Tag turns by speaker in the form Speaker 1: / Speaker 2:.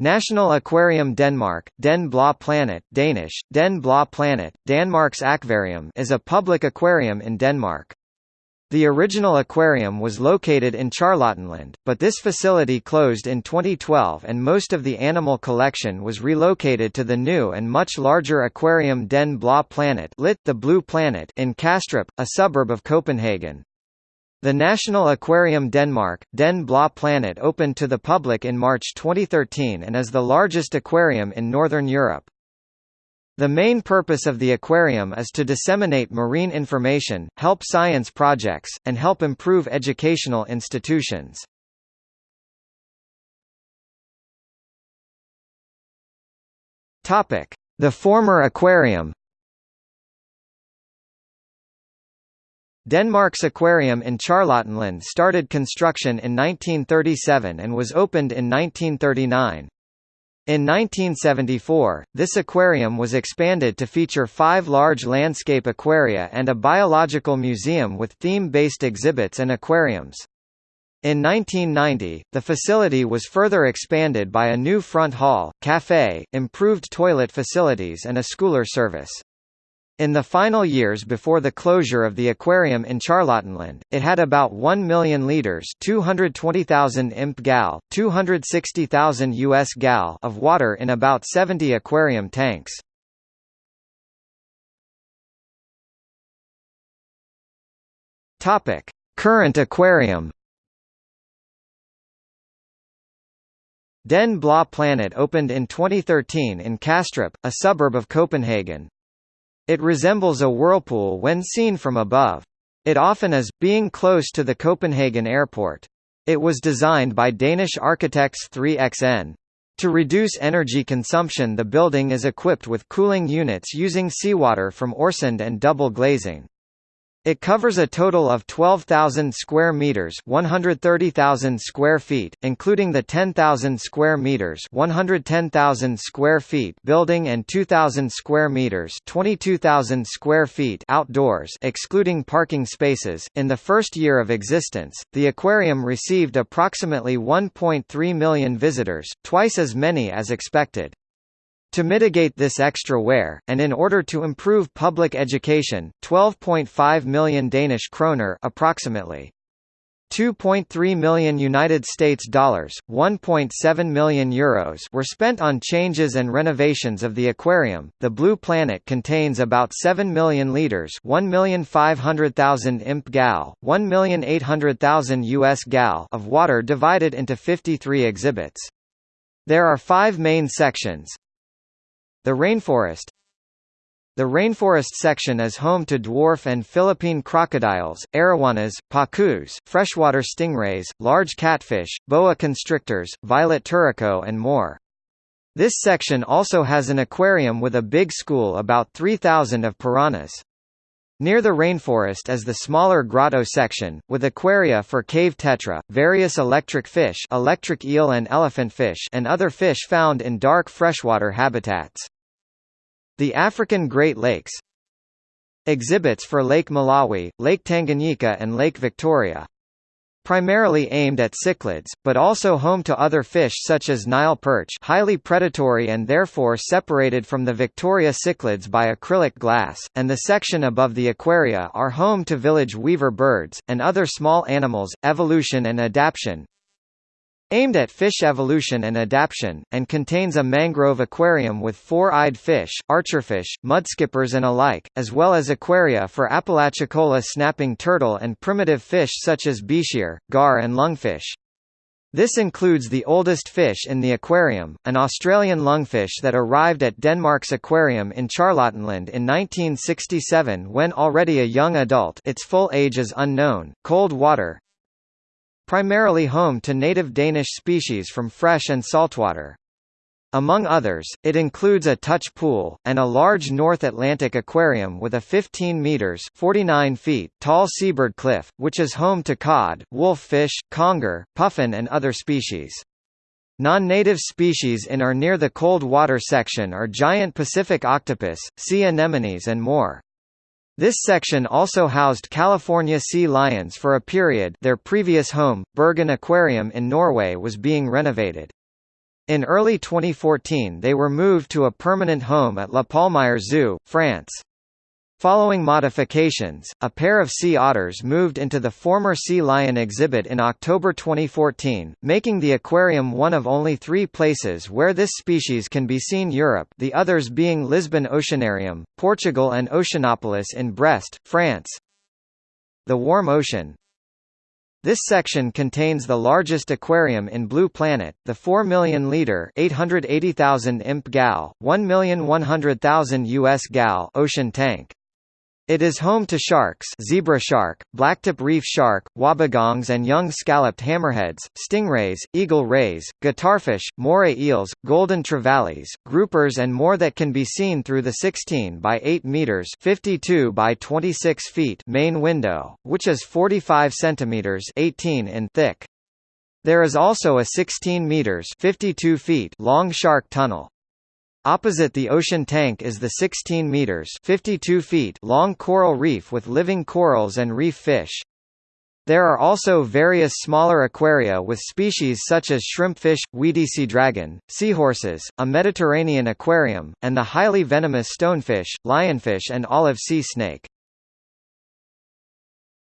Speaker 1: National Aquarium Denmark, Den Blå Planet Danish, Den Blå Planet, Danmarks Aquarium is a public aquarium in Denmark. The original aquarium was located in Charlottenland, but this facility closed in 2012 and most of the animal collection was relocated to the new and much larger aquarium Den Blå Planet lit the Blue Planet in Kastrup, a suburb of Copenhagen. The National Aquarium Denmark, Den Blå Planet opened to the public in March 2013 and is the largest aquarium in Northern Europe. The main purpose of the aquarium is to disseminate marine information, help science projects, and help improve educational institutions. The former aquarium Denmark's aquarium in Charlottenland started construction in 1937 and was opened in 1939. In 1974, this aquarium was expanded to feature five large landscape aquaria and a biological museum with theme-based exhibits and aquariums. In 1990, the facility was further expanded by a new front hall, café, improved toilet facilities and a schooler service. In the final years before the closure of the aquarium in Charlottenland, it had about 1 million litres 220,000 imp gal, 260,000 US gal of water in about 70 aquarium tanks. Topic: Current aquarium Den Blå Planet opened in 2013 in Kastrup, a suburb of Copenhagen. It resembles a whirlpool when seen from above. It often is, being close to the Copenhagen airport. It was designed by Danish architects 3XN. To reduce energy consumption the building is equipped with cooling units using seawater from Øresund and double glazing. It covers a total of 12,000 square meters, 130,000 square feet, including the 10,000 square meters, 110,000 square feet building and 2,000 square meters, 22,000 square feet outdoors, excluding parking spaces. In the first year of existence, the aquarium received approximately 1.3 million visitors, twice as many as expected. To mitigate this extra wear, and in order to improve public education, 12.5 million Danish kroner approximately 2.3 million United States dollars, 1.7 million euros were spent on changes and renovations of the aquarium. The Blue Planet contains about 7 million liters, 1,500,000 imp gal, 1,800,000 US gal of water divided into 53 exhibits. There are 5 main sections. The rainforest The rainforest section is home to dwarf and Philippine crocodiles, arowanas, pacus, freshwater stingrays, large catfish, boa constrictors, violet turaco and more. This section also has an aquarium with a big school about 3,000 of piranhas. Near the rainforest is the smaller grotto section, with aquaria for cave tetra, various electric fish electric eel and elephant fish and other fish found in dark freshwater habitats. The African Great Lakes Exhibits for Lake Malawi, Lake Tanganyika and Lake Victoria. Primarily aimed at cichlids, but also home to other fish such as Nile perch highly predatory and therefore separated from the Victoria cichlids by acrylic glass, and the section above the aquaria are home to village weaver birds, and other small animals, evolution and adaptation, Aimed at fish evolution and adaptation, and contains a mangrove aquarium with four-eyed fish, archerfish, mudskippers and alike, as well as aquaria for Apalachicola snapping turtle and primitive fish such as bichir, gar and lungfish. This includes the oldest fish in the aquarium, an Australian lungfish that arrived at Denmark's aquarium in Charlottenland in 1967 when already a young adult its full age is unknown, cold water, primarily home to native Danish species from fresh and saltwater. Among others, it includes a touch pool, and a large North Atlantic aquarium with a 15 metres 49 feet tall seabird cliff, which is home to cod, wolffish, conger, puffin and other species. Non-native species in or near the cold water section are giant Pacific octopus, sea anemones and more. This section also housed California sea lions for a period their previous home, Bergen Aquarium in Norway was being renovated. In early 2014 they were moved to a permanent home at La Palmyre Zoo, France. Following modifications, a pair of sea otters moved into the former sea lion exhibit in October 2014, making the aquarium one of only three places where this species can be seen in Europe the others being Lisbon Oceanarium, Portugal and Oceanopolis in Brest, France. The Warm Ocean this section contains the largest aquarium in Blue Planet, the 4 million liter (880,000 imp gal, 1,100,000 US gal) ocean tank. It is home to sharks zebra shark, blacktip reef shark, wobbegongs and young scalloped hammerheads, stingrays, eagle rays, guitarfish, moray eels, golden trevallies, groupers and more that can be seen through the 16 by 8 meters 52 by 26 feet main window, which is 45 centimeters 18 in thick. There is also a 16 meters 52 feet long shark tunnel. Opposite the ocean tank is the 16 meters 52 feet long coral reef with living corals and reef fish. There are also various smaller aquaria with species such as shrimpfish, weedy sea dragon, seahorses, a Mediterranean aquarium, and the highly venomous stonefish, lionfish and olive sea snake.